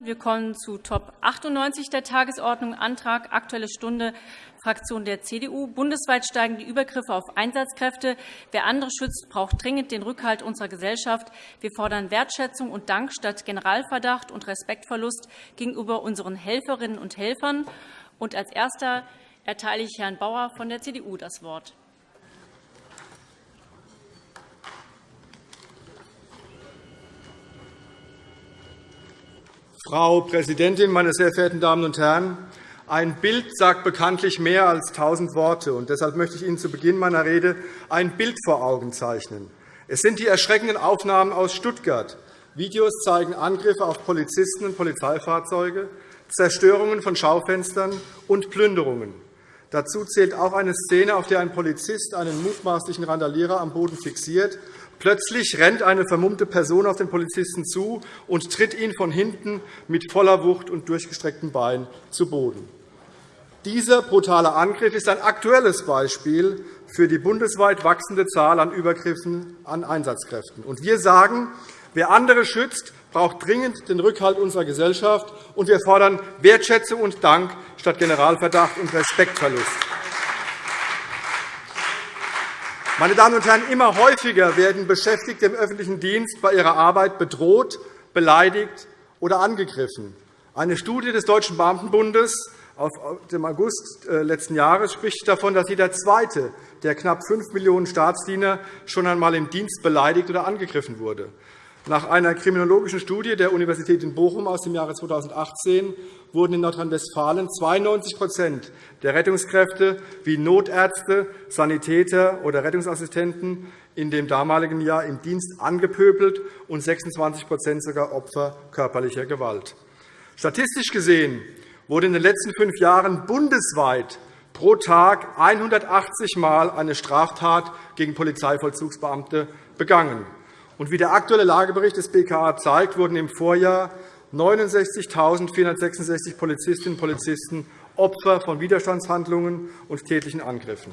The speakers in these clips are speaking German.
Wir kommen zu Top 98 der Tagesordnung, Antrag Aktuelle Stunde, Fraktion der CDU. Bundesweit steigen die Übergriffe auf Einsatzkräfte. Wer andere schützt, braucht dringend den Rückhalt unserer Gesellschaft. Wir fordern Wertschätzung und Dank statt Generalverdacht und Respektverlust gegenüber unseren Helferinnen und Helfern. Und als Erster erteile ich Herrn Bauer von der CDU das Wort. Frau Präsidentin, meine sehr verehrten Damen und Herren! Ein Bild sagt bekanntlich mehr als tausend Worte. und Deshalb möchte ich Ihnen zu Beginn meiner Rede ein Bild vor Augen zeichnen. Es sind die erschreckenden Aufnahmen aus Stuttgart. Videos zeigen Angriffe auf Polizisten und Polizeifahrzeuge, Zerstörungen von Schaufenstern und Plünderungen. Dazu zählt auch eine Szene, auf der ein Polizist einen mutmaßlichen Randalierer am Boden fixiert Plötzlich rennt eine vermummte Person auf den Polizisten zu und tritt ihn von hinten mit voller Wucht und durchgestrecktem Bein zu Boden. Dieser brutale Angriff ist ein aktuelles Beispiel für die bundesweit wachsende Zahl an Übergriffen an Einsatzkräften. wir sagen, wer andere schützt, braucht dringend den Rückhalt unserer Gesellschaft, und wir fordern Wertschätzung und Dank statt Generalverdacht und Respektverlust. Meine Damen und Herren, immer häufiger werden Beschäftigte im öffentlichen Dienst bei ihrer Arbeit bedroht, beleidigt oder angegriffen. Eine Studie des Deutschen Beamtenbundes aus dem August äh, letzten Jahres spricht davon, dass jeder Zweite der knapp 5 Millionen Staatsdiener schon einmal im Dienst beleidigt oder angegriffen wurde. Nach einer kriminologischen Studie der Universität in Bochum aus dem Jahre 2018 wurden in Nordrhein-Westfalen 92% der Rettungskräfte wie Notärzte, Sanitäter oder Rettungsassistenten in dem damaligen Jahr im Dienst angepöbelt und 26% sogar Opfer körperlicher Gewalt. Statistisch gesehen wurde in den letzten fünf Jahren bundesweit pro Tag 180 Mal eine Straftat gegen Polizeivollzugsbeamte begangen. Und wie der aktuelle Lagebericht des BKA zeigt, wurden im Vorjahr 69.466 Polizistinnen und Polizisten Opfer von Widerstandshandlungen und tätlichen Angriffen.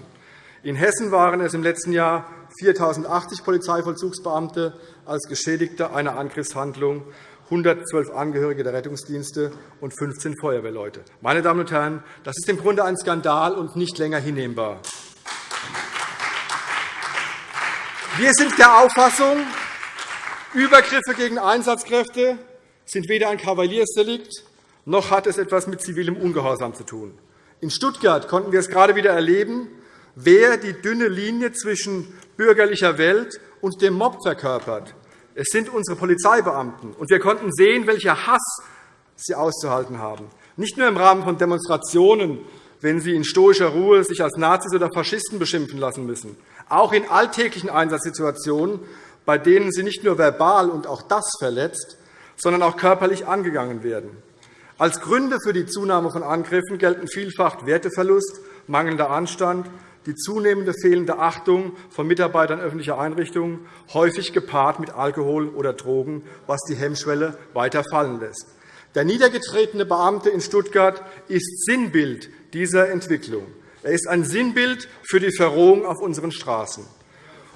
In Hessen waren es im letzten Jahr 4.080 Polizeivollzugsbeamte als Geschädigte einer Angriffshandlung, 112 Angehörige der Rettungsdienste und 15 Feuerwehrleute. Meine Damen und Herren, das ist im Grunde ein Skandal und nicht länger hinnehmbar. Wir sind der Auffassung, Übergriffe gegen Einsatzkräfte sind weder ein Kavaliersdelikt, noch hat es etwas mit zivilem Ungehorsam zu tun. In Stuttgart konnten wir es gerade wieder erleben, wer die dünne Linie zwischen bürgerlicher Welt und dem Mob verkörpert. Es sind unsere Polizeibeamten. Und wir konnten sehen, welcher Hass sie auszuhalten haben. Nicht nur im Rahmen von Demonstrationen, wenn sie in stoischer Ruhe sich als Nazis oder Faschisten beschimpfen lassen müssen. Auch in alltäglichen Einsatzsituationen bei denen sie nicht nur verbal und auch das verletzt, sondern auch körperlich angegangen werden. Als Gründe für die Zunahme von Angriffen gelten vielfach Werteverlust, mangelnder Anstand, die zunehmende fehlende Achtung von Mitarbeitern öffentlicher Einrichtungen, häufig gepaart mit Alkohol oder Drogen, was die Hemmschwelle weiter fallen lässt. Der niedergetretene Beamte in Stuttgart ist Sinnbild dieser Entwicklung. Er ist ein Sinnbild für die Verrohung auf unseren Straßen.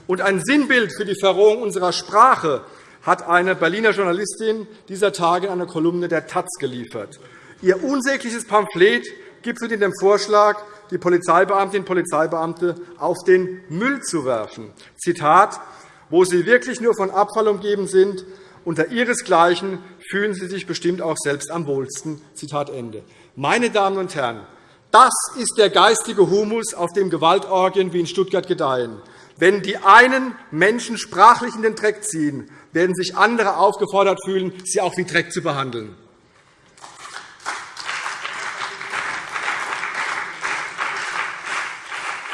Und ein Sinnbild für die Verrohung unserer Sprache hat eine Berliner Journalistin dieser Tage in einer Kolumne der Taz geliefert. Ihr unsägliches Pamphlet gipfelt in dem Vorschlag, die Polizeibeamtinnen und Polizeibeamte auf den Müll zu werfen. Zitat, wo sie wirklich nur von Abfall umgeben sind, unter ihresgleichen fühlen sie sich bestimmt auch selbst am wohlsten. Zitat Ende. Meine Damen und Herren, das ist der geistige Humus, auf dem Gewaltorgien wie in Stuttgart gedeihen. Wenn die einen Menschen sprachlich in den Dreck ziehen, werden sich andere aufgefordert fühlen, sie auch wie Dreck zu behandeln.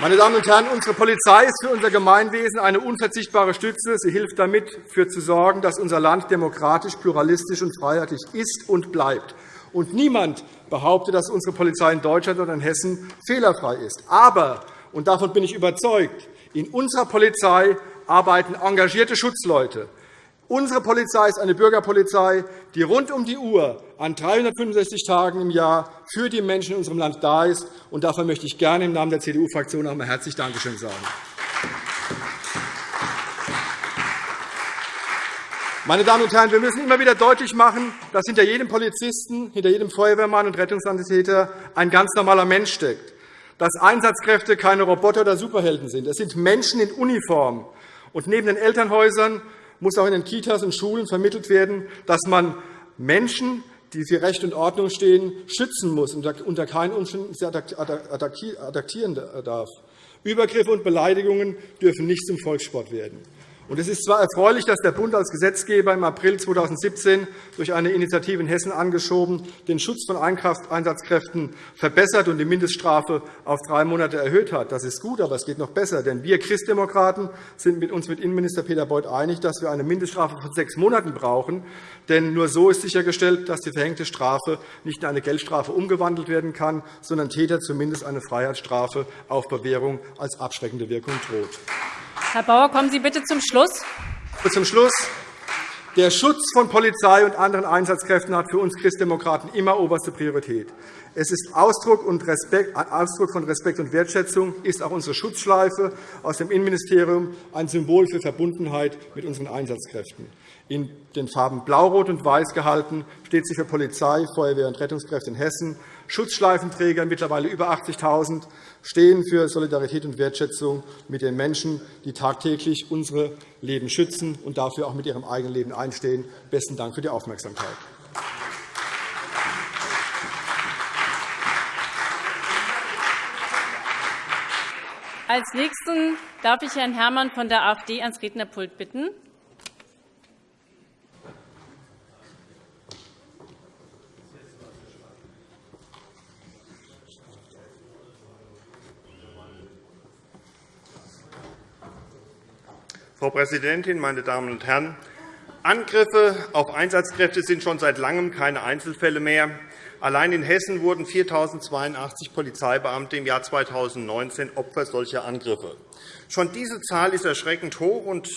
Meine Damen und Herren, unsere Polizei ist für unser Gemeinwesen eine unverzichtbare Stütze. Sie hilft damit, dafür zu sorgen, dass unser Land demokratisch, pluralistisch und freiheitlich ist und bleibt. Und niemand behauptet, dass unsere Polizei in Deutschland oder in Hessen fehlerfrei ist. Aber, und davon bin ich überzeugt, in unserer Polizei arbeiten engagierte Schutzleute. Unsere Polizei ist eine Bürgerpolizei, die rund um die Uhr an 365 Tagen im Jahr für die Menschen in unserem Land da ist. Und dafür möchte ich gerne im Namen der CDU-Fraktion auch einmal herzlich Dankeschön sagen. Meine Damen und Herren, wir müssen immer wieder deutlich machen, dass hinter jedem Polizisten, hinter jedem Feuerwehrmann und Rettungssanitäter ein ganz normaler Mensch steckt, dass Einsatzkräfte keine Roboter oder Superhelden sind. Es sind Menschen in Uniform. Und neben den Elternhäusern muss auch in den Kitas und Schulen vermittelt werden, dass man Menschen, die für Recht und Ordnung stehen, schützen muss und unter keinen Umständen sie adaptieren darf. Übergriffe und Beleidigungen dürfen nicht zum Volkssport werden. Es ist zwar erfreulich, dass der Bund als Gesetzgeber im April 2017 durch eine Initiative in Hessen angeschoben den Schutz von Einsatzkräften verbessert und die Mindeststrafe auf drei Monate erhöht hat. Das ist gut, aber es geht noch besser. Denn wir Christdemokraten sind uns mit Innenminister Peter Beuth einig, dass wir eine Mindeststrafe von sechs Monaten brauchen. Denn nur so ist sichergestellt, dass die verhängte Strafe nicht in eine Geldstrafe umgewandelt werden kann, sondern Täter zumindest eine Freiheitsstrafe auf Bewährung als abschreckende Wirkung droht. Herr Bauer, kommen Sie bitte zum Schluss. Zum Schluss. Der Schutz von Polizei und anderen Einsatzkräften hat für uns Christdemokraten immer oberste Priorität. Es ist Ausdruck, von Respekt und Wertschätzung, ist auch unsere Schutzschleife aus dem Innenministerium ein Symbol für Verbundenheit mit unseren Einsatzkräften. In den Farben Blau, Rot und Weiß gehalten steht sie für Polizei, Feuerwehr und Rettungskräfte in Hessen. Schutzschleifenträger, mittlerweile über 80.000, stehen für Solidarität und Wertschätzung mit den Menschen, die tagtäglich unsere Leben schützen und dafür auch mit ihrem eigenen Leben einstehen. Besten Dank für die Aufmerksamkeit. Als Nächsten darf ich Herrn Herrmann von der AfD ans Rednerpult bitten. Frau Präsidentin, meine Damen und Herren! Angriffe auf Einsatzkräfte sind schon seit Langem keine Einzelfälle mehr. Allein in Hessen wurden 4.082 Polizeibeamte im Jahr 2019 Opfer solcher Angriffe. Schon diese Zahl ist erschreckend hoch. Und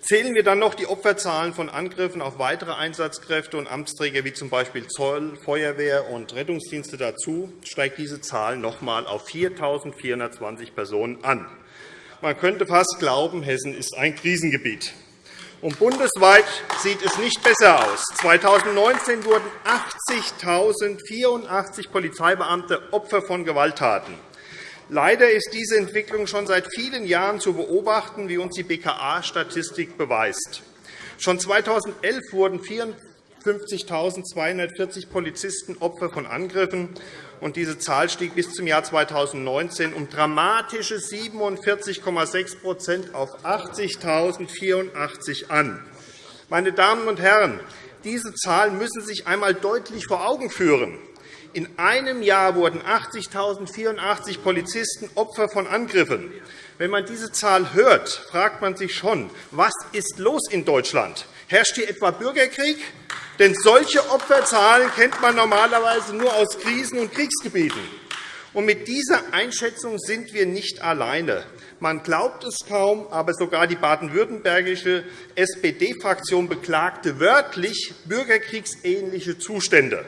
zählen wir dann noch die Opferzahlen von Angriffen auf weitere Einsatzkräfte und Amtsträger wie z. B. Zoll, Feuerwehr und Rettungsdienste dazu, steigt diese Zahl noch einmal auf 4.420 Personen an. Man könnte fast glauben, Hessen ist ein Krisengebiet. Und bundesweit sieht es nicht besser aus. 2019 wurden 80.084 Polizeibeamte Opfer von Gewalttaten. Leider ist diese Entwicklung schon seit vielen Jahren zu beobachten, wie uns die BKA-Statistik beweist. Schon 2011 wurden 54.240 Polizisten Opfer von Angriffen und diese Zahl stieg bis zum Jahr 2019 um dramatische 47,6% auf 80.084 an. Meine Damen und Herren, diese Zahlen müssen sich einmal deutlich vor Augen führen. In einem Jahr wurden 80.084 Polizisten Opfer von Angriffen. Wenn man diese Zahl hört, fragt man sich schon, was ist los in Deutschland? Herrscht hier etwa Bürgerkrieg? Denn solche Opferzahlen kennt man normalerweise nur aus Krisen- und Kriegsgebieten. Und mit dieser Einschätzung sind wir nicht alleine. Man glaubt es kaum, aber sogar die baden-württembergische SPD-Fraktion beklagte wörtlich bürgerkriegsähnliche Zustände.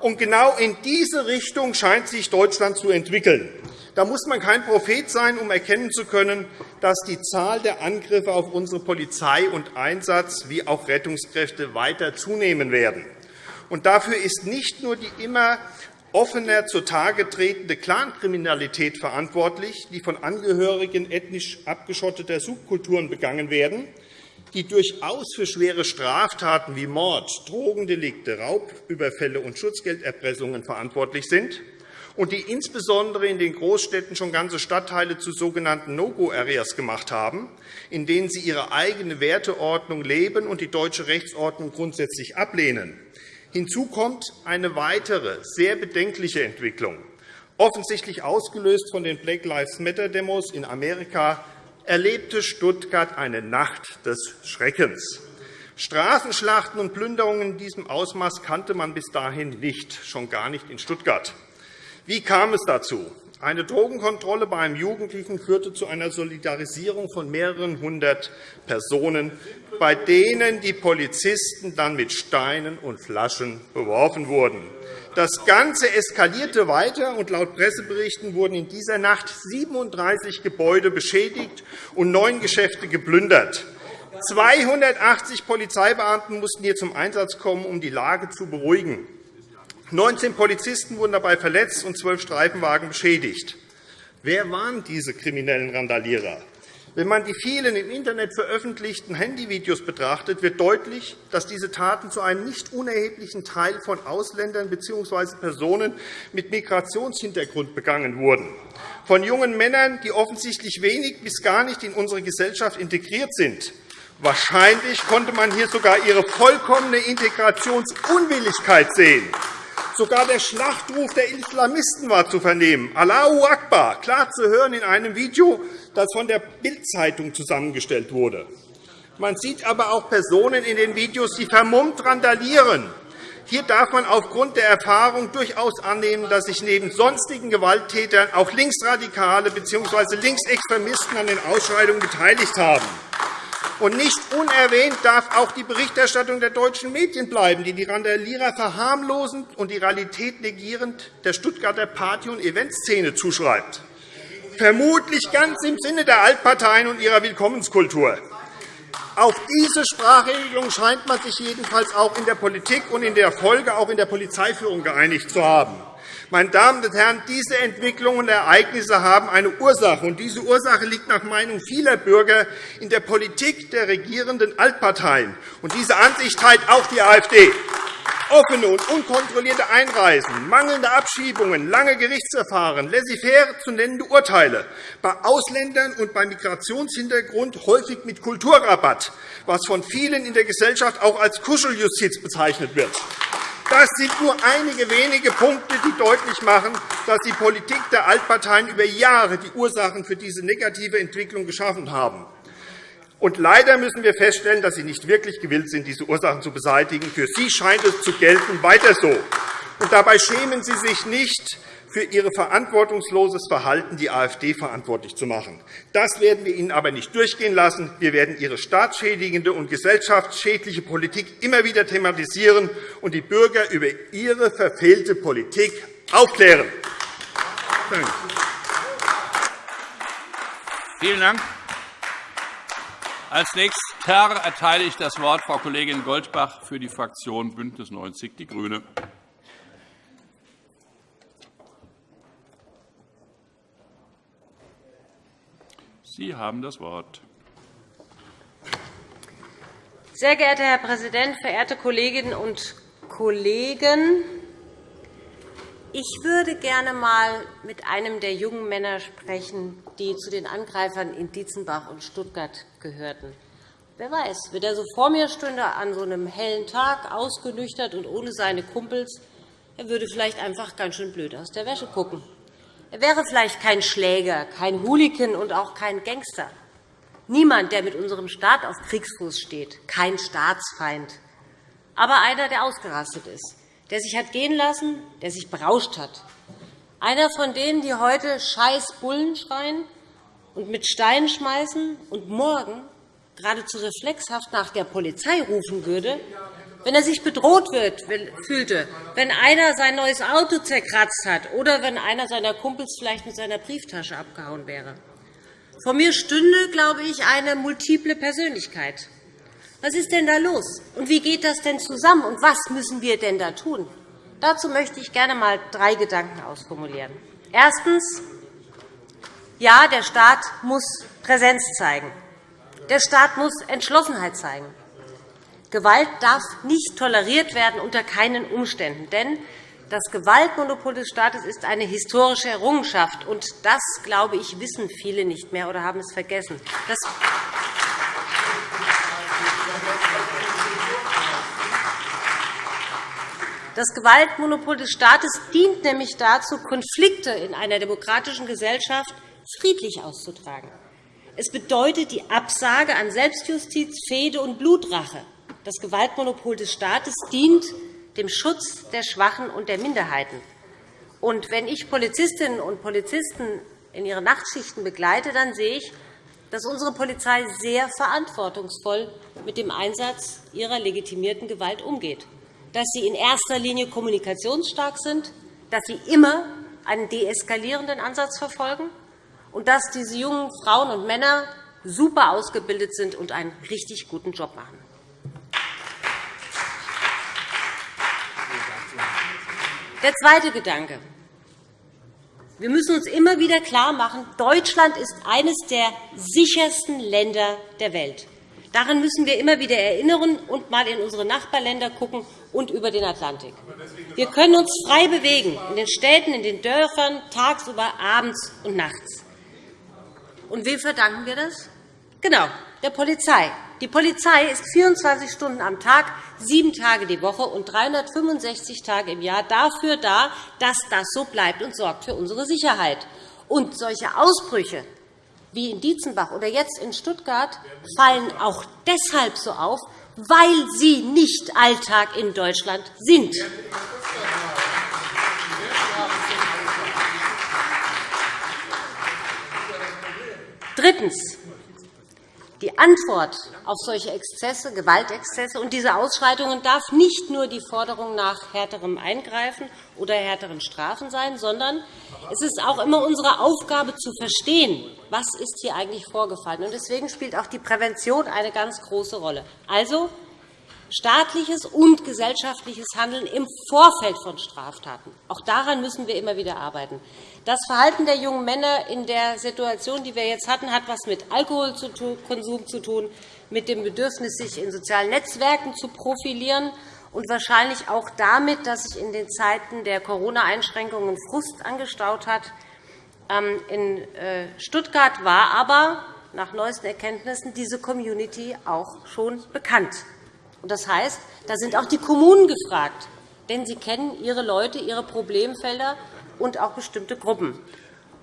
Und genau in diese Richtung scheint sich Deutschland zu entwickeln. Da muss man kein Prophet sein, um erkennen zu können, dass die Zahl der Angriffe auf unsere Polizei und Einsatz wie auch Rettungskräfte weiter zunehmen werden. Und dafür ist nicht nur die immer offener zutage tretende Clankriminalität verantwortlich, die von Angehörigen ethnisch abgeschotteter Subkulturen begangen werden, die durchaus für schwere Straftaten wie Mord, Drogendelikte, Raubüberfälle und Schutzgelderpressungen verantwortlich sind, und die insbesondere in den Großstädten schon ganze Stadtteile zu sogenannten No-Go-Areas gemacht haben, in denen sie ihre eigene Werteordnung leben und die deutsche Rechtsordnung grundsätzlich ablehnen. Hinzu kommt eine weitere, sehr bedenkliche Entwicklung. Offensichtlich ausgelöst von den Black Lives Matter-Demos in Amerika erlebte Stuttgart eine Nacht des Schreckens. Straßenschlachten und Plünderungen in diesem Ausmaß kannte man bis dahin nicht, schon gar nicht in Stuttgart. Wie kam es dazu? Eine Drogenkontrolle bei einem Jugendlichen führte zu einer Solidarisierung von mehreren hundert Personen, bei denen die Polizisten dann mit Steinen und Flaschen beworfen wurden. Das Ganze eskalierte weiter, und laut Presseberichten wurden in dieser Nacht 37 Gebäude beschädigt und neun Geschäfte geplündert. 280 Polizeibeamten mussten hier zum Einsatz kommen, um die Lage zu beruhigen. 19 Polizisten wurden dabei verletzt und zwölf Streifenwagen beschädigt. Wer waren diese kriminellen Randalierer? Wenn man die vielen im Internet veröffentlichten Handyvideos betrachtet, wird deutlich, dass diese Taten zu einem nicht unerheblichen Teil von Ausländern bzw. Personen mit Migrationshintergrund begangen wurden, von jungen Männern, die offensichtlich wenig bis gar nicht in unsere Gesellschaft integriert sind. Wahrscheinlich konnte man hier sogar ihre vollkommene Integrationsunwilligkeit sehen. Sogar der Schlachtruf der Islamisten war zu vernehmen. Allahu Akbar, klar zu hören in einem Video, das von der Bild-Zeitung zusammengestellt wurde. Man sieht aber auch Personen in den Videos, die vermummt randalieren. Hier darf man aufgrund der Erfahrung durchaus annehmen, dass sich neben sonstigen Gewalttätern auch Linksradikale bzw. Linksextremisten an den Ausschreitungen beteiligt haben. Und nicht unerwähnt darf auch die Berichterstattung der deutschen Medien bleiben, die die Randalierer verharmlosend und die Realität negierend der Stuttgarter Party- und Eventszene zuschreibt. Vermutlich ganz im Sinne der Altparteien und ihrer Willkommenskultur. Auf diese Sprachregelung scheint man sich jedenfalls auch in der Politik und in der Folge auch in der Polizeiführung geeinigt zu haben. Meine Damen und Herren, diese Entwicklungen und Ereignisse haben eine Ursache, und diese Ursache liegt nach Meinung vieler Bürger in der Politik der regierenden Altparteien. Und diese Ansicht teilt auch die AfD. Offene und unkontrollierte Einreisen, mangelnde Abschiebungen, lange Gerichtsverfahren, laissez-faire zu nennende Urteile, bei Ausländern und bei Migrationshintergrund häufig mit Kulturrabatt, was von vielen in der Gesellschaft auch als Kuscheljustiz bezeichnet wird. Das sind nur einige wenige Punkte, die deutlich machen, dass die Politik der Altparteien über Jahre die Ursachen für diese negative Entwicklung geschaffen haben. Und leider müssen wir feststellen, dass Sie nicht wirklich gewillt sind, diese Ursachen zu beseitigen. Für Sie scheint es zu gelten, weiter so. Und dabei schämen Sie sich nicht, für Ihr verantwortungsloses Verhalten die AfD verantwortlich zu machen. Das werden wir Ihnen aber nicht durchgehen lassen. Wir werden Ihre staatsschädigende und gesellschaftsschädliche Politik immer wieder thematisieren und die Bürger über Ihre verfehlte Politik aufklären. Vielen Dank. Als nächster erteile ich das Wort Frau Kollegin Goldbach für die Fraktion BÜNDNIS 90 die GRÜNE. Sie haben das Wort. Sehr geehrter Herr Präsident, verehrte Kolleginnen und Kollegen! Ich würde gerne einmal mit einem der jungen Männer sprechen, die zu den Angreifern in Dietzenbach und Stuttgart gehörten. Wer weiß, wenn er so vor mir stünde an so einem hellen Tag, ausgenüchtert und ohne seine Kumpels, er würde vielleicht einfach ganz schön blöd aus der Wäsche gucken. Er wäre vielleicht kein Schläger, kein Hooligan und auch kein Gangster. Niemand, der mit unserem Staat auf Kriegsfuß steht, kein Staatsfeind, aber einer, der ausgerastet ist, der sich hat gehen lassen, der sich berauscht hat. Einer von denen, die heute Scheiß Bullen schreien und mit Steinen schmeißen und morgen geradezu reflexhaft nach der Polizei rufen würde, wenn er sich bedroht wird, fühlte, wenn einer sein neues Auto zerkratzt hat oder wenn einer seiner Kumpels vielleicht mit seiner Brieftasche abgehauen wäre. Vor mir stünde, glaube ich, eine multiple Persönlichkeit. Was ist denn da los? Und wie geht das denn zusammen? Und was müssen wir denn da tun? Dazu möchte ich gerne einmal drei Gedanken ausformulieren. Erstens. Ja, der Staat muss Präsenz zeigen. Der Staat muss Entschlossenheit zeigen. Gewalt darf nicht toleriert werden unter keinen Umständen. Denn das Gewaltmonopol des Staates ist eine historische Errungenschaft. und Das, glaube ich, wissen viele nicht mehr oder haben es vergessen. Das Das Gewaltmonopol des Staates dient nämlich dazu, Konflikte in einer demokratischen Gesellschaft friedlich auszutragen. Es bedeutet die Absage an Selbstjustiz, Fehde und Blutrache. Das Gewaltmonopol des Staates dient dem Schutz der Schwachen und der Minderheiten. Und wenn ich Polizistinnen und Polizisten in ihren Nachtschichten begleite, dann sehe ich, dass unsere Polizei sehr verantwortungsvoll mit dem Einsatz ihrer legitimierten Gewalt umgeht, dass sie in erster Linie kommunikationsstark sind, dass sie immer einen deeskalierenden Ansatz verfolgen und dass diese jungen Frauen und Männer super ausgebildet sind und einen richtig guten Job machen. Der zweite Gedanke. Wir müssen uns immer wieder klarmachen, Deutschland ist eines der sichersten Länder der Welt. Daran müssen wir immer wieder erinnern und einmal in unsere Nachbarländer schauen und über den Atlantik. Wir können uns frei bewegen, in den Städten, in den Dörfern, tagsüber, abends und nachts. Und wem verdanken wir das? Genau, der Polizei. Die Polizei ist 24 Stunden am Tag, sieben Tage die Woche und 365 Tage im Jahr dafür da, dass das so bleibt und sorgt für unsere Sicherheit. Und solche Ausbrüche wie in Dietzenbach oder jetzt in Stuttgart fallen auch deshalb so auf, weil sie nicht Alltag in Deutschland sind. Drittens. Die Antwort auf solche Exzesse, Gewaltexzesse und diese Ausschreitungen darf nicht nur die Forderung nach härterem Eingreifen oder härteren Strafen sein, sondern es ist auch immer unsere Aufgabe zu verstehen, was ist hier eigentlich vorgefallen. Deswegen spielt auch die Prävention eine ganz große Rolle. Also staatliches und gesellschaftliches Handeln im Vorfeld von Straftaten. Auch daran müssen wir immer wieder arbeiten. Das Verhalten der jungen Männer in der Situation, die wir jetzt hatten, hat etwas mit Alkoholkonsum zu tun, mit dem Bedürfnis, sich in sozialen Netzwerken zu profilieren und wahrscheinlich auch damit, dass sich in den Zeiten der Corona-Einschränkungen Frust angestaut hat. Ähm, in äh, Stuttgart war aber nach neuesten Erkenntnissen diese Community auch schon bekannt. Das heißt, da sind auch die Kommunen gefragt, denn sie kennen ihre Leute, ihre Problemfelder und auch bestimmte Gruppen.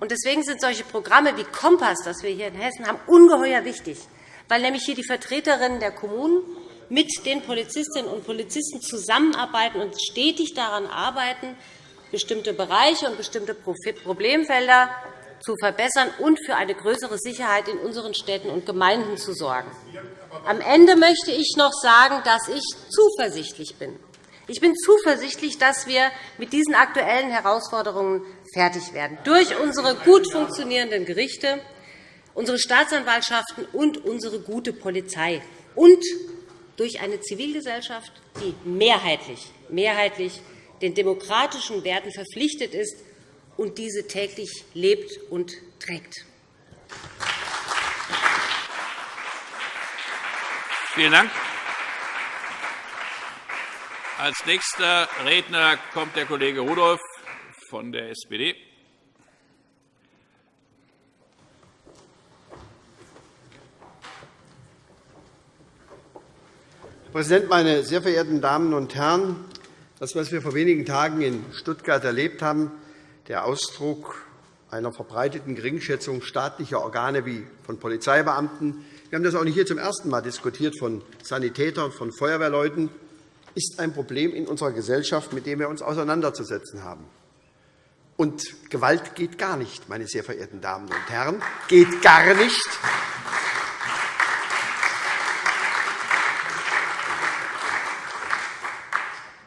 Deswegen sind solche Programme wie Kompass, das wir hier in Hessen haben, ungeheuer wichtig, weil nämlich hier die Vertreterinnen der Kommunen mit den Polizistinnen und Polizisten zusammenarbeiten und stetig daran arbeiten, bestimmte Bereiche und bestimmte Problemfelder zu verbessern und für eine größere Sicherheit in unseren Städten und Gemeinden zu sorgen. Am Ende möchte ich noch sagen, dass ich zuversichtlich bin. Ich bin zuversichtlich, dass wir mit diesen aktuellen Herausforderungen fertig werden. Durch unsere gut funktionierenden Gerichte, unsere Staatsanwaltschaften und unsere gute Polizei und durch eine Zivilgesellschaft, die mehrheitlich, mehrheitlich den demokratischen Werten verpflichtet ist und diese täglich lebt und trägt. Vielen Dank. Als nächster Redner kommt der Kollege Rudolph von der SPD. Herr Präsident, meine sehr verehrten Damen und Herren! Das, was wir vor wenigen Tagen in Stuttgart erlebt haben, der Ausdruck einer verbreiteten Geringschätzung staatlicher Organe wie von Polizeibeamten, wir haben das auch nicht hier zum ersten Mal diskutiert von Sanitätern, von Feuerwehrleuten, ist ein Problem in unserer Gesellschaft, mit dem wir uns auseinanderzusetzen haben. Und Gewalt geht gar nicht, meine sehr verehrten Damen und Herren, geht gar nicht.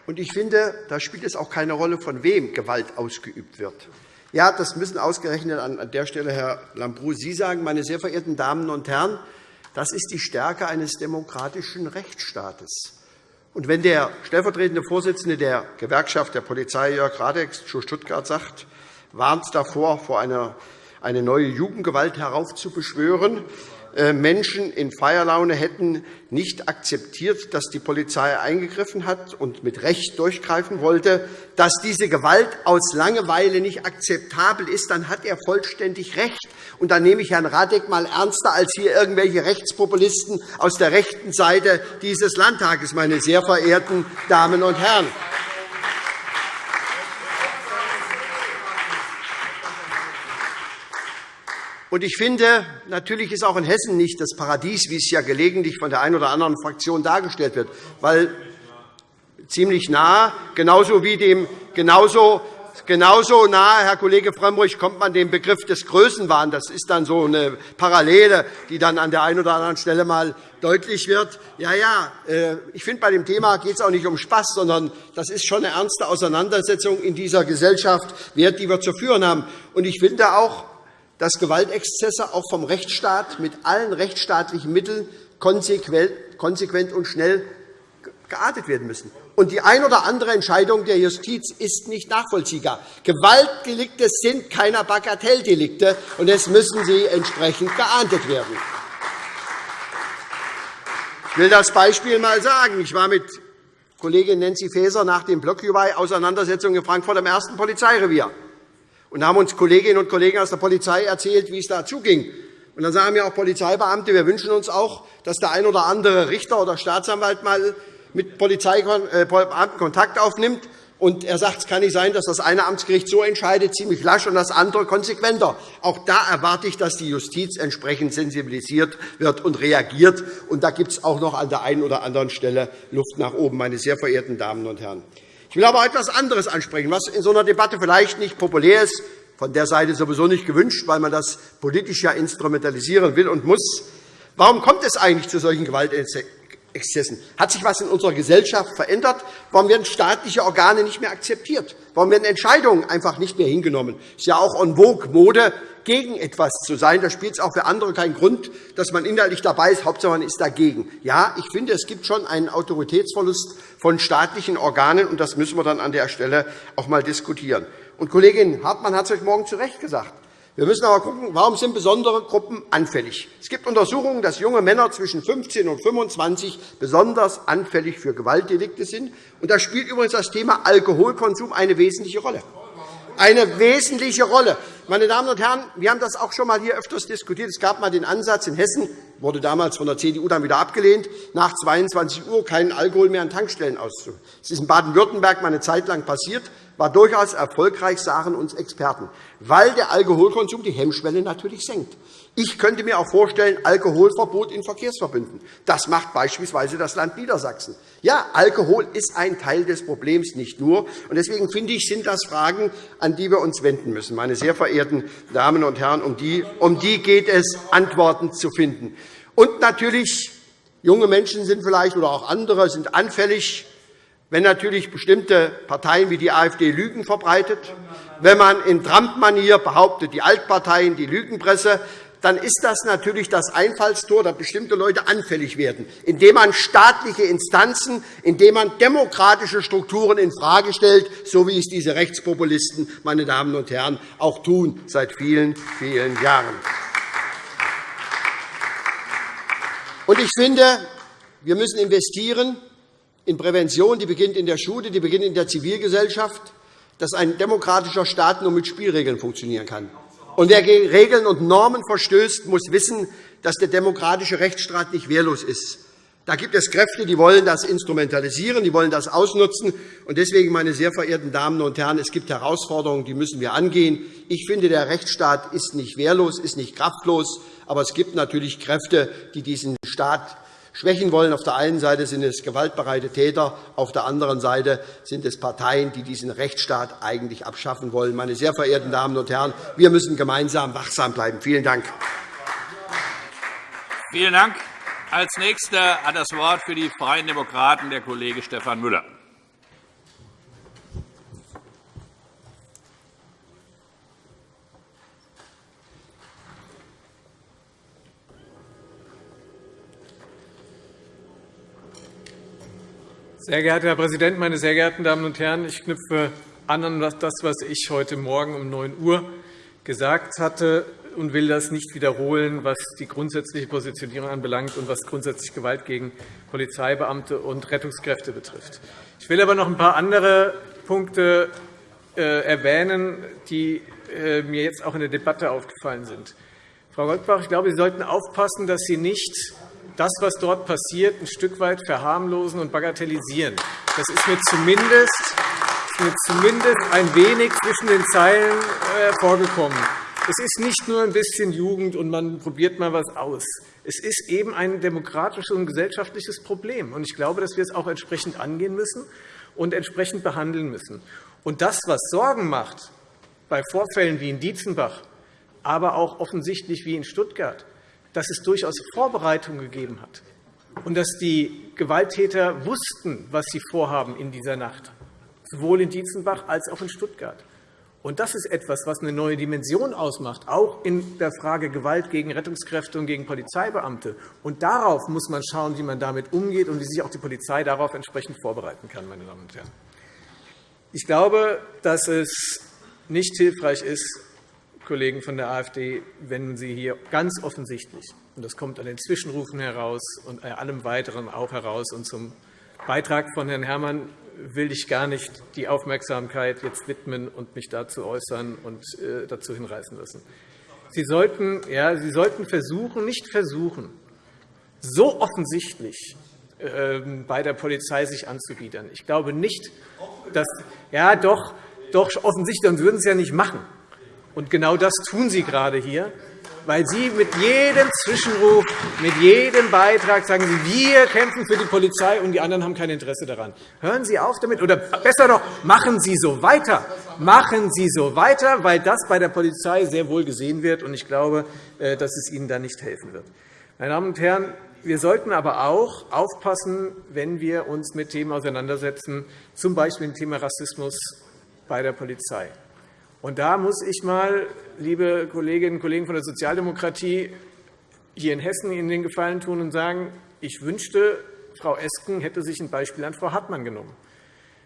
Und ich finde, da spielt es auch keine Rolle, von wem Gewalt ausgeübt wird. Ja, das müssen ausgerechnet an der Stelle, Herr Lambrou, Sie sagen, meine sehr verehrten Damen und Herren. Das ist die Stärke eines demokratischen Rechtsstaates. Und wenn der stellvertretende Vorsitzende der Gewerkschaft der Polizei, Jörg Radeck, zu Stuttgart sagt, warnt davor, vor einer eine neue Jugendgewalt heraufzubeschwören, Menschen in Feierlaune hätten nicht akzeptiert, dass die Polizei eingegriffen hat und mit Recht durchgreifen wollte, dass diese Gewalt aus Langeweile nicht akzeptabel ist, dann hat er vollständig recht. Und dann nehme ich Herrn Radek einmal ernster als hier irgendwelche Rechtspopulisten aus der rechten Seite dieses Landtages, meine sehr verehrten Damen und Herren. Und ich finde, natürlich ist auch in Hessen nicht das Paradies, wie es ja gelegentlich von der einen oder anderen Fraktion dargestellt wird, weil ziemlich nah, genauso wie dem genauso Genauso nahe, Herr Kollege Frömmrich, kommt man dem Begriff des Größenwahns. Das ist dann so eine Parallele, die dann an der einen oder anderen Stelle mal deutlich wird. Ja, ja, äh, ich finde, bei dem Thema geht es auch nicht um Spaß, sondern das ist schon eine ernste Auseinandersetzung in dieser Gesellschaft wert, die wir zu führen haben. Und ich finde auch, dass Gewaltexzesse auch vom Rechtsstaat mit allen rechtsstaatlichen Mitteln konsequent und schnell geahndet werden müssen. Und die ein oder andere Entscheidung der Justiz ist nicht nachvollziehbar. Gewaltdelikte sind keine Bagatelldelikte, und es müssen sie entsprechend geahndet werden. Ich will das Beispiel einmal sagen. Ich war mit Kollegin Nancy Faeser nach den Blockjuwei-Auseinandersetzungen in Frankfurt am ersten Polizeirevier. Und haben uns Kolleginnen und Kollegen aus der Polizei erzählt, wie es da zuging. Und dann sagen mir auch Polizeibeamte, wir wünschen uns auch, dass der ein oder andere Richter oder Staatsanwalt mal mit Polizeibeamten äh, Kontakt aufnimmt. Und er sagt, es kann nicht sein, dass das eine Amtsgericht so entscheidet, ziemlich lasch, und das andere konsequenter. Auch da erwarte ich, dass die Justiz entsprechend sensibilisiert wird und reagiert. Und da gibt es auch noch an der einen oder anderen Stelle Luft nach oben, meine sehr verehrten Damen und Herren. Ich will aber etwas anderes ansprechen, was in so einer Debatte vielleicht nicht populär ist, von der Seite sowieso nicht gewünscht, weil man das politisch ja instrumentalisieren will und muss. Warum kommt es eigentlich zu solchen Exzessen. Hat sich etwas in unserer Gesellschaft verändert? Warum werden staatliche Organe nicht mehr akzeptiert? Warum werden Entscheidungen einfach nicht mehr hingenommen? Es ist ja auch en vogue Mode, gegen etwas zu sein. Da spielt es auch für andere keinen Grund, dass man inhaltlich dabei ist. Hauptsache, man ist dagegen. Ja, ich finde, es gibt schon einen Autoritätsverlust von staatlichen Organen, und das müssen wir dann an der Stelle auch einmal diskutieren. Und Kollegin Hartmann hat es heute Morgen zu Recht gesagt. Wir müssen aber schauen, warum sind besondere Gruppen anfällig Es gibt Untersuchungen, dass junge Männer zwischen 15 und 25 besonders anfällig für Gewaltdelikte sind. Und da spielt übrigens das Thema Alkoholkonsum eine wesentliche Rolle. Eine wesentliche Rolle. Meine Damen und Herren, wir haben das auch schon einmal hier öfters diskutiert. Es gab einmal den Ansatz in Hessen, wurde damals von der CDU dann wieder abgelehnt, nach 22 Uhr keinen Alkohol mehr an Tankstellen auszuführen. Das ist in Baden-Württemberg eine Zeit lang passiert war durchaus erfolgreich, sagen uns Experten, weil der Alkoholkonsum die Hemmschwelle natürlich senkt. Ich könnte mir auch vorstellen, Alkoholverbot in Verkehrsverbünden. Das macht beispielsweise das Land Niedersachsen. Ja, Alkohol ist ein Teil des Problems, nicht nur. Deswegen finde ich, sind das Fragen, an die wir uns wenden müssen. Meine sehr verehrten Damen und Herren, um die, um die geht es, Antworten zu finden. Und natürlich, junge Menschen sind vielleicht oder auch andere sind anfällig wenn natürlich bestimmte Parteien wie die AfD Lügen verbreitet, wenn man in Trump-Manier behauptet, die Altparteien, die Lügenpresse, dann ist das natürlich das Einfallstor, dass bestimmte Leute anfällig werden, indem man staatliche Instanzen, indem man demokratische Strukturen infrage stellt, so wie es diese Rechtspopulisten, meine Damen und Herren, auch tun seit vielen, vielen Jahren. Ich finde, wir müssen investieren in Prävention, die beginnt in der Schule, die beginnt in der Zivilgesellschaft, dass ein demokratischer Staat nur mit Spielregeln funktionieren kann. Und wer gegen Regeln und Normen verstößt, muss wissen, dass der demokratische Rechtsstaat nicht wehrlos ist. Da gibt es Kräfte, die wollen das instrumentalisieren, die wollen das ausnutzen. Und deswegen, meine sehr verehrten Damen und Herren, es gibt Herausforderungen, die müssen wir angehen. Ich finde, der Rechtsstaat ist nicht wehrlos, ist nicht kraftlos. Aber es gibt natürlich Kräfte, die diesen Staat schwächen wollen. Auf der einen Seite sind es gewaltbereite Täter, auf der anderen Seite sind es Parteien, die diesen Rechtsstaat eigentlich abschaffen wollen. Meine sehr verehrten Damen und Herren, wir müssen gemeinsam wachsam bleiben. Vielen Dank. Vielen Dank. Als Nächster hat das Wort für die Freien Demokraten der Kollege Stefan Müller. Sehr geehrter Herr Präsident, meine sehr geehrten Damen und Herren! Ich knüpfe an an das, was ich heute Morgen um 9 Uhr gesagt hatte, und will das nicht wiederholen, was die grundsätzliche Positionierung anbelangt und was grundsätzlich Gewalt gegen Polizeibeamte und Rettungskräfte betrifft. Ich will aber noch ein paar andere Punkte äh, erwähnen, die äh, mir jetzt auch in der Debatte aufgefallen sind. Frau Goldbach, ich glaube, Sie sollten aufpassen, dass Sie nicht das, was dort passiert, ein Stück weit verharmlosen und bagatellisieren. Das ist mir zumindest, mir zumindest ein wenig zwischen den Zeilen. Äh, es ist nicht nur ein bisschen Jugend und man probiert mal etwas aus. Es ist eben ein demokratisches und gesellschaftliches Problem. Ich glaube, dass wir es auch entsprechend angehen müssen und entsprechend behandeln müssen. Und das, was Sorgen macht bei Vorfällen wie in Dietzenbach, aber auch offensichtlich wie in Stuttgart, dass es durchaus Vorbereitungen gegeben hat und dass die Gewalttäter wussten, was sie vorhaben in dieser Nacht, sowohl in Dietzenbach als auch in Stuttgart. Und das ist etwas, was eine neue Dimension ausmacht, auch in der Frage Gewalt gegen Rettungskräfte und gegen Polizeibeamte. Und darauf muss man schauen, wie man damit umgeht und wie sich auch die Polizei darauf entsprechend vorbereiten kann. Meine Damen und Herren. Ich glaube, dass es nicht hilfreich ist, Kollegen von der AfD, wenn Sie hier ganz offensichtlich, und das kommt an den Zwischenrufen heraus und allem Weiteren auch heraus, und zum Beitrag von Herrn Herrmann will ich gar nicht die Aufmerksamkeit jetzt widmen und mich dazu äußern und äh, dazu hinreißen lassen. Sie sollten, ja, Sie sollten versuchen, nicht versuchen, so offensichtlich ähm, bei der Polizei sich anzubiedern. Ich glaube nicht, dass ja doch, doch offensichtlich, sonst würden Sie es ja nicht machen. Und genau das tun Sie gerade hier weil Sie mit jedem Zwischenruf, mit jedem Beitrag sagen Sie, wir kämpfen für die Polizei, und die anderen haben kein Interesse daran. Hören Sie auf damit, oder besser noch, machen Sie so weiter. Machen Sie so weiter, weil das bei der Polizei sehr wohl gesehen wird, und ich glaube, äh, dass es Ihnen da nicht helfen wird. Meine Damen und Herren, wir sollten aber auch aufpassen, wenn wir uns mit Themen auseinandersetzen, z. B. dem Thema Rassismus bei der Polizei. Und da muss ich mal, liebe Kolleginnen und Kollegen von der Sozialdemokratie, hier in Hessen Ihnen den Gefallen tun und sagen, ich wünschte, Frau Esken hätte sich ein Beispiel an Frau Hartmann genommen.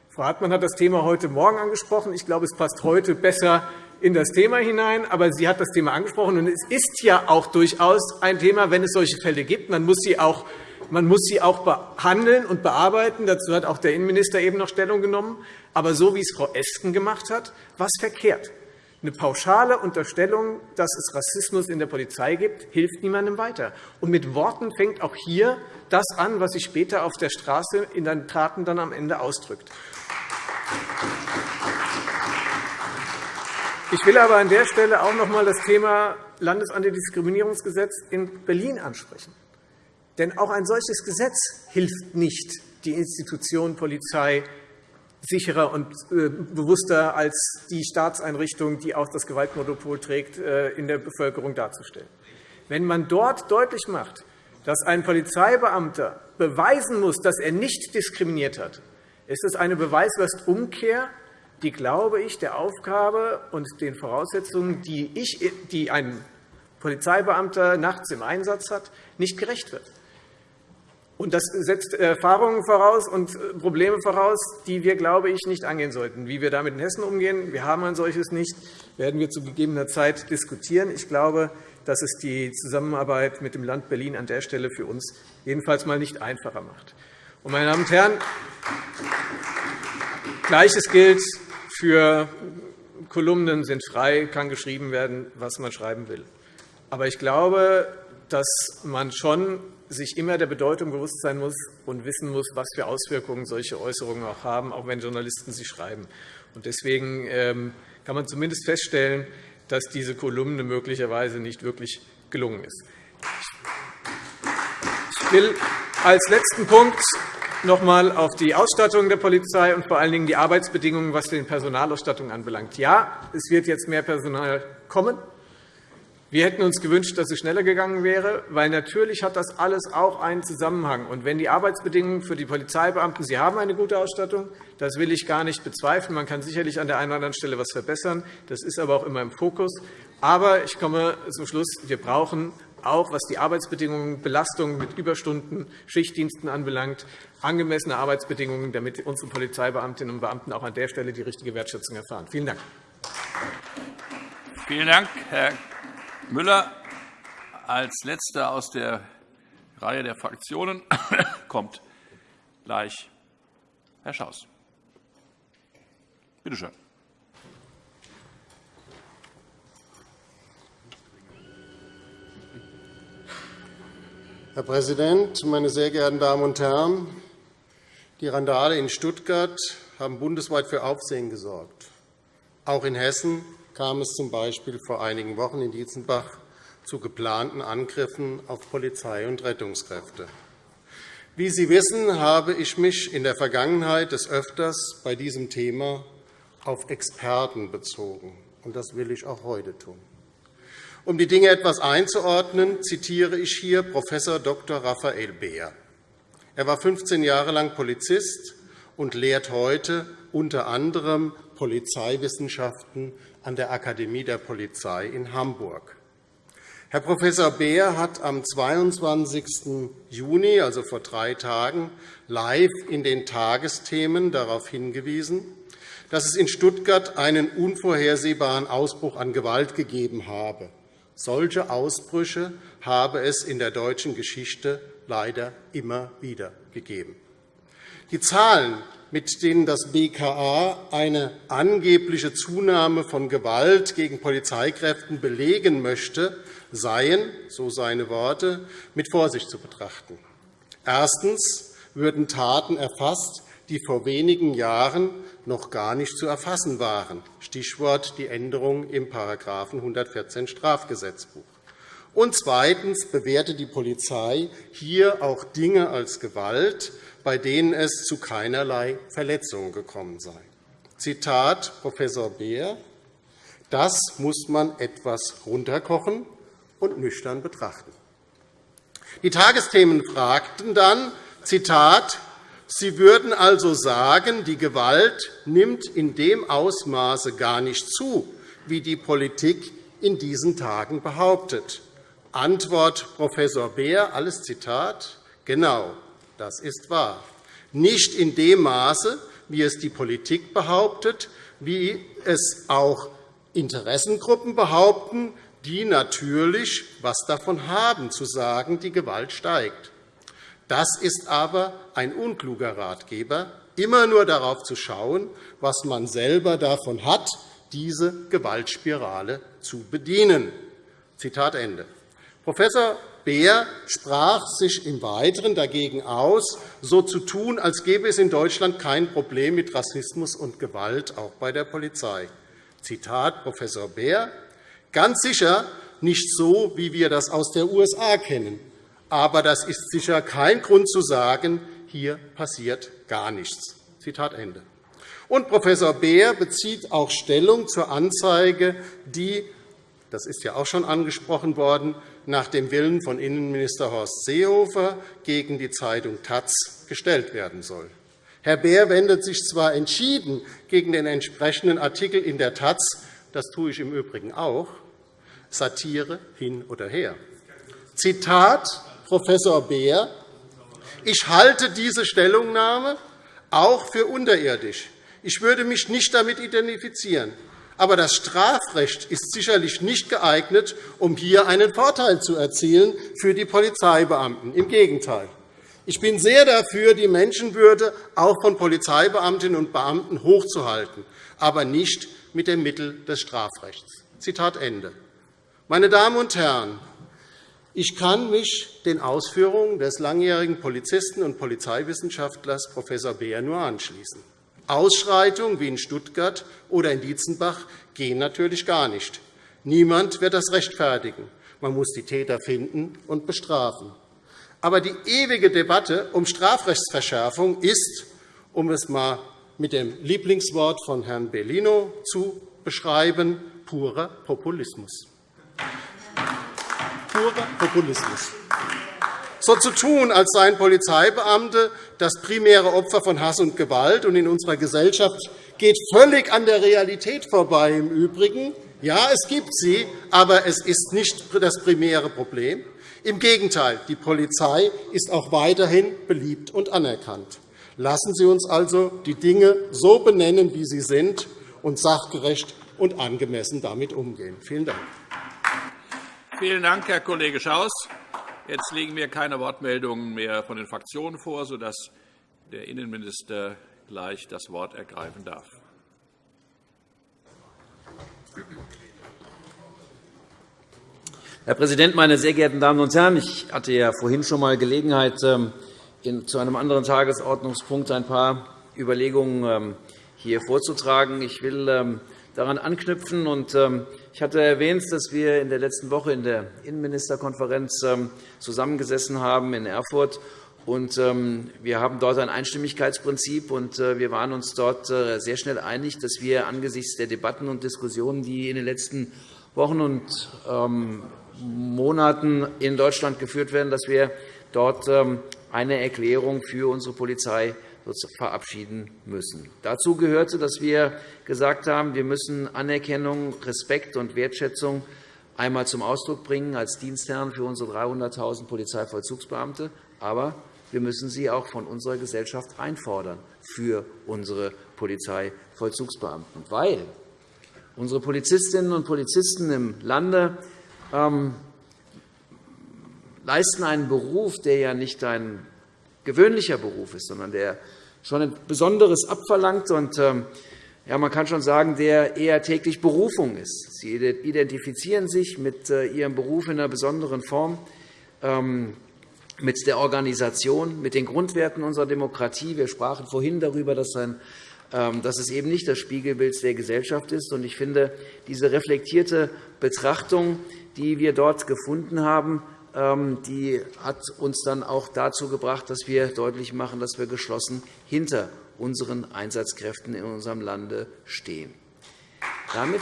Frau Hartmann hat das Thema heute Morgen angesprochen. Ich glaube, es passt heute besser in das Thema hinein. Aber sie hat das Thema angesprochen. Und es ist ja auch durchaus ein Thema, wenn es solche Fälle gibt. Man muss sie auch man muss sie auch behandeln und bearbeiten. Dazu hat auch der Innenminister eben noch Stellung genommen. Aber so, wie es Frau Esken gemacht hat, war es verkehrt. Eine pauschale Unterstellung, dass es Rassismus in der Polizei gibt, hilft niemandem weiter. Und mit Worten fängt auch hier das an, was sich später auf der Straße in den Taten dann am Ende ausdrückt. Ich will aber an der Stelle auch noch einmal das Thema Landesantidiskriminierungsgesetz in Berlin ansprechen. Denn auch ein solches Gesetz hilft nicht, die Institution Polizei sicherer und äh, bewusster als die Staatseinrichtung, die auch das Gewaltmonopol trägt, äh, in der Bevölkerung darzustellen. Wenn man dort deutlich macht, dass ein Polizeibeamter beweisen muss, dass er nicht diskriminiert hat, ist es eine Beweislastumkehr, die, glaube ich, der Aufgabe und den Voraussetzungen, die, ich, die ein Polizeibeamter nachts im Einsatz hat, nicht gerecht wird. Und das setzt Erfahrungen voraus und äh, Probleme voraus, die wir, glaube ich, nicht angehen sollten. Wie wir damit in Hessen umgehen, wir haben ein solches nicht, werden wir zu gegebener Zeit diskutieren. Ich glaube, dass es die Zusammenarbeit mit dem Land Berlin an der Stelle für uns jedenfalls mal nicht einfacher macht. meine Damen und Herren, Gleiches gilt für Kolumnen sind frei, kann geschrieben werden, was man schreiben will. Aber ich glaube, dass man schon sich immer der Bedeutung bewusst sein muss und wissen muss, was für Auswirkungen solche Äußerungen auch haben, auch wenn Journalisten sie schreiben. Deswegen ähm, kann man zumindest feststellen, dass diese Kolumne möglicherweise nicht wirklich gelungen ist. Ich will als letzten Punkt noch einmal auf die Ausstattung der Polizei und vor allen Dingen die Arbeitsbedingungen, was die Personalausstattung anbelangt. Ja, es wird jetzt mehr Personal kommen. Wir hätten uns gewünscht, dass es schneller gegangen wäre, weil natürlich hat das alles auch einen Zusammenhang. Und wenn die Arbeitsbedingungen für die Polizeibeamten, Sie haben eine gute Ausstattung, das will ich gar nicht bezweifeln. Man kann sicherlich an der einen oder anderen Stelle etwas verbessern. Das ist aber auch immer im Fokus. Aber ich komme zum Schluss. Wir brauchen auch, was die Arbeitsbedingungen, Belastungen mit Überstunden, Schichtdiensten anbelangt, angemessene Arbeitsbedingungen, damit unsere Polizeibeamtinnen und Beamten auch an der Stelle die richtige Wertschätzung erfahren. Vielen Dank. Vielen Dank, Herr Müller. Als Letzter aus der Reihe der Fraktionen kommt gleich Herr Schaus. Bitte schön. Herr Präsident, meine sehr geehrten Damen und Herren! Die Randale in Stuttgart haben bundesweit für Aufsehen gesorgt. Auch in Hessen kam es z.B. vor einigen Wochen in Dietzenbach zu geplanten Angriffen auf Polizei und Rettungskräfte. Wie Sie wissen, habe ich mich in der Vergangenheit des Öfters bei diesem Thema auf Experten bezogen. und Das will ich auch heute tun. Um die Dinge etwas einzuordnen, zitiere ich hier Prof. Dr. Raphael Beer. Er war 15 Jahre lang Polizist und lehrt heute unter anderem Polizeiwissenschaften an der Akademie der Polizei in Hamburg. Herr Prof. Beer hat am 22. Juni, also vor drei Tagen, live in den Tagesthemen darauf hingewiesen, dass es in Stuttgart einen unvorhersehbaren Ausbruch an Gewalt gegeben habe. Solche Ausbrüche habe es in der deutschen Geschichte leider immer wieder gegeben. Die Zahlen, mit denen das BKA eine angebliche Zunahme von Gewalt gegen Polizeikräften belegen möchte, seien, so seine Worte, mit Vorsicht zu betrachten. Erstens würden Taten erfasst, die vor wenigen Jahren noch gar nicht zu erfassen waren, Stichwort die Änderung im § 114 Strafgesetzbuch. Und zweitens bewährte die Polizei hier auch Dinge als Gewalt, bei denen es zu keinerlei Verletzungen gekommen sei. Zitat Prof. Beer. Das muss man etwas runterkochen und nüchtern betrachten. Die Tagesthemen fragten dann, Zitat, Sie würden also sagen, die Gewalt nimmt in dem Ausmaße gar nicht zu, wie die Politik in diesen Tagen behauptet. Antwort Prof. Beer, alles Zitat, genau, das ist wahr. Nicht in dem Maße, wie es die Politik behauptet, wie es auch Interessengruppen behaupten, die natürlich was davon haben, zu sagen, die Gewalt steigt. Das ist aber ein unkluger Ratgeber, immer nur darauf zu schauen, was man selber davon hat, diese Gewaltspirale zu bedienen. Zitat Ende. Prof. Beer sprach sich im Weiteren dagegen aus, so zu tun, als gäbe es in Deutschland kein Problem mit Rassismus und Gewalt, auch bei der Polizei. Zitat Prof. Beer. Ganz sicher nicht so, wie wir das aus der USA kennen. Aber das ist sicher kein Grund zu sagen, hier passiert gar nichts. Zitat Ende. Und Prof. Beer bezieht auch Stellung zur Anzeige, die, das ist ja auch schon angesprochen worden, nach dem Willen von Innenminister Horst Seehofer gegen die Zeitung Taz gestellt werden soll. Herr Beer wendet sich zwar entschieden gegen den entsprechenden Artikel in der Taz, das tue ich im Übrigen auch, Satire hin oder her. Zitat Prof. Beer. Ich halte diese Stellungnahme auch für unterirdisch. Ich würde mich nicht damit identifizieren. Aber das Strafrecht ist sicherlich nicht geeignet, um hier einen Vorteil zu erzielen für die Polizeibeamten. Im Gegenteil. Ich bin sehr dafür, die Menschenwürde auch von Polizeibeamtinnen und Beamten hochzuhalten, aber nicht mit dem Mittel des Strafrechts. Zitat Ende. Meine Damen und Herren, ich kann mich den Ausführungen des langjährigen Polizisten und Polizeiwissenschaftlers Prof. Beer nur anschließen. Ausschreitungen wie in Stuttgart oder in Dietzenbach gehen natürlich gar nicht. Niemand wird das rechtfertigen. Man muss die Täter finden und bestrafen. Aber die ewige Debatte um Strafrechtsverschärfung ist, um es einmal mit dem Lieblingswort von Herrn Bellino zu beschreiben, purer Populismus purer Populismus. So zu tun, als seien Polizeibeamte das primäre Opfer von Hass und Gewalt und in unserer Gesellschaft geht völlig an der Realität vorbei. Im Übrigen, ja, es gibt sie, aber es ist nicht das primäre Problem. Im Gegenteil, die Polizei ist auch weiterhin beliebt und anerkannt. Lassen Sie uns also die Dinge so benennen, wie sie sind, und sachgerecht und angemessen damit umgehen. Vielen Dank. Vielen Dank, Herr Kollege Schaus. Jetzt liegen mir keine Wortmeldungen mehr von den Fraktionen vor, sodass der Innenminister gleich das Wort ergreifen darf. Herr Präsident, meine sehr geehrten Damen und Herren! Ich hatte ja vorhin schon einmal Gelegenheit, ähm, zu einem anderen Tagesordnungspunkt ein paar Überlegungen ähm, hier vorzutragen. Ich will ähm, daran anknüpfen. Ich hatte erwähnt, dass wir in der letzten Woche in der Innenministerkonferenz ähm, zusammengesessen haben in Erfurt. Und ähm, wir haben dort ein Einstimmigkeitsprinzip, und äh, wir waren uns dort äh, sehr schnell einig, dass wir angesichts der Debatten und Diskussionen, die in den letzten Wochen und ähm, Monaten in Deutschland geführt werden, dass wir dort eine Erklärung für unsere Polizei verabschieden müssen. Dazu gehörte, dass wir gesagt haben, wir müssen Anerkennung, Respekt und Wertschätzung einmal zum Ausdruck bringen als Dienstherren für unsere 300.000 Polizeivollzugsbeamte, aber wir müssen sie auch von unserer Gesellschaft einfordern für unsere Polizeivollzugsbeamten, weil unsere Polizistinnen und Polizisten im Lande ähm, leisten einen Beruf, der ja nicht ein gewöhnlicher Beruf ist, sondern der schon ein Besonderes abverlangt und ähm, ja, man kann schon sagen, der eher täglich Berufung ist. Sie identifizieren sich mit äh, ihrem Beruf in einer besonderen Form, ähm, mit der Organisation, mit den Grundwerten unserer Demokratie. Wir sprachen vorhin darüber, dass, ein, ähm, dass es eben nicht das Spiegelbild der Gesellschaft ist. Ich finde, diese reflektierte Betrachtung, die wir dort gefunden haben, die hat uns dann auch dazu gebracht, dass wir deutlich machen, dass wir geschlossen hinter unseren Einsatzkräften in unserem Lande stehen. Damit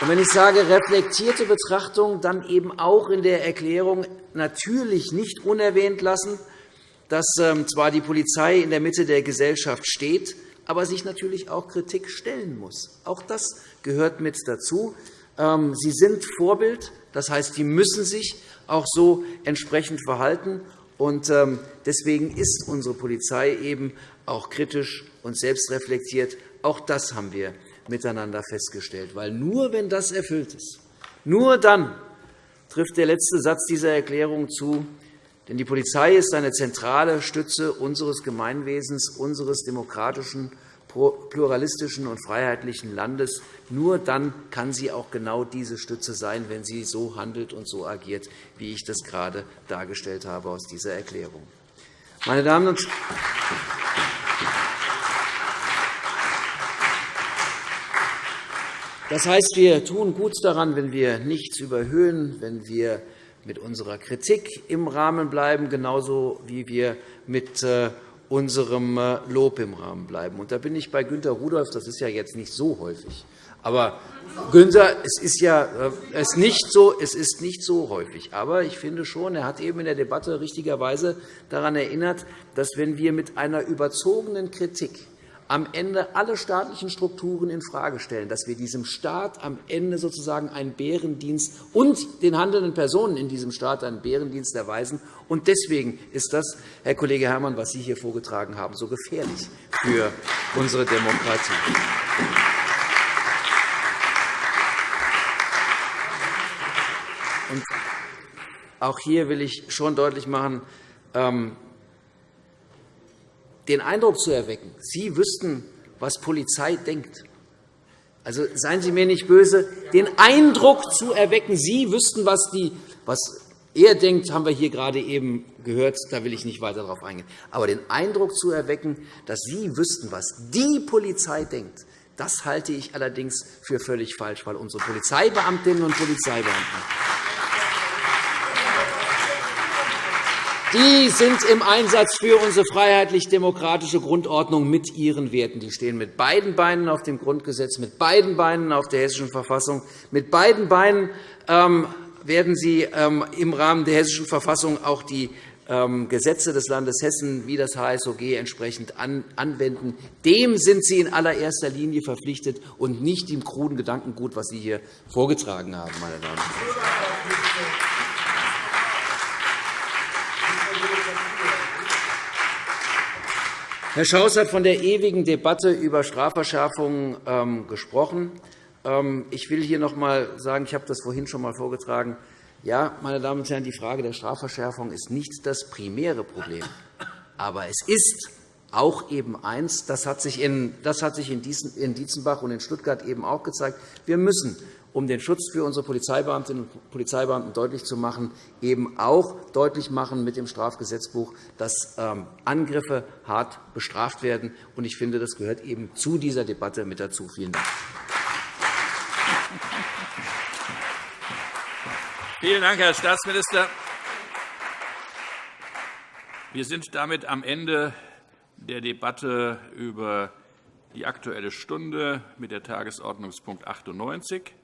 Und wenn ich sage reflektierte Betrachtung, dann eben auch in der Erklärung natürlich nicht unerwähnt lassen, dass ähm, zwar die Polizei in der Mitte der Gesellschaft steht, aber sich natürlich auch Kritik stellen muss. Auch das gehört mit dazu. Ähm, sie sind Vorbild, das heißt, sie müssen sich auch so entsprechend verhalten. Ähm, deswegen ist unsere Polizei eben auch kritisch und selbstreflektiert. Auch das haben wir miteinander festgestellt. Weil nur wenn das erfüllt ist, nur dann trifft der letzte Satz dieser Erklärung zu. Denn die Polizei ist eine zentrale Stütze unseres Gemeinwesens, unseres demokratischen pluralistischen und freiheitlichen Landes. Nur dann kann sie auch genau diese Stütze sein, wenn sie so handelt und so agiert, wie ich das gerade dargestellt habe aus dieser Erklärung. Meine Damen und das heißt, wir tun gut daran, wenn wir nichts überhöhen, wenn wir mit unserer Kritik im Rahmen bleiben, genauso wie wir mit äh, unserem äh, Lob im Rahmen bleiben. Und da bin ich bei Günter Rudolph. Das ist ja jetzt nicht so häufig. Aber Günther, es ist ja äh, es nicht so, es ist nicht so häufig. Aber ich finde schon, er hat eben in der Debatte richtigerweise daran erinnert, dass wenn wir mit einer überzogenen Kritik am Ende alle staatlichen Strukturen infrage stellen, dass wir diesem Staat am Ende sozusagen einen Bärendienst und den handelnden Personen in diesem Staat einen Bärendienst erweisen. Und deswegen ist das, Herr Kollege Herrmann, was Sie hier vorgetragen haben, so gefährlich für unsere Demokratie. Und auch hier will ich schon deutlich machen, ähm, den Eindruck zu erwecken, Sie wüssten, was Polizei denkt. Also seien Sie mir nicht böse, den Eindruck zu erwecken, Sie wüssten, was, die, was er denkt, haben wir hier gerade eben gehört. Da will ich nicht weiter darauf eingehen. Aber den Eindruck zu erwecken, dass Sie wüssten, was die Polizei denkt, das halte ich allerdings für völlig falsch, weil unsere Polizeibeamtinnen und Polizeibeamten Die sind im Einsatz für unsere freiheitlich-demokratische Grundordnung mit ihren Werten. Die stehen mit beiden Beinen auf dem Grundgesetz, mit beiden Beinen auf der Hessischen Verfassung. Mit beiden Beinen ähm, werden Sie ähm, im Rahmen der Hessischen Verfassung auch die ähm, Gesetze des Landes Hessen wie das HSOG entsprechend anwenden. Dem sind Sie in allererster Linie verpflichtet und nicht dem kruden Gedankengut, was Sie hier vorgetragen haben, meine Damen und Herren. Herr Schaus hat von der ewigen Debatte über Strafverschärfungen ähm, gesprochen. Ähm, ich will hier noch einmal sagen, ich habe das vorhin schon einmal vorgetragen, ja, meine Damen und Herren, die Frage der Strafverschärfung ist nicht das primäre Problem. Aber es ist auch eben eins, das hat sich in, das hat sich in Dietzenbach und in Stuttgart eben auch gezeigt. Wir müssen um den Schutz für unsere Polizeibeamtinnen und Polizeibeamten deutlich zu machen, eben auch deutlich machen mit dem Strafgesetzbuch, dass ähm, Angriffe hart bestraft werden. Ich finde, das gehört eben zu dieser Debatte mit dazu. Vielen Dank. Vielen Dank, Herr Staatsminister. Wir sind damit am Ende der Debatte über die Aktuelle Stunde mit der Tagesordnungspunkt 98.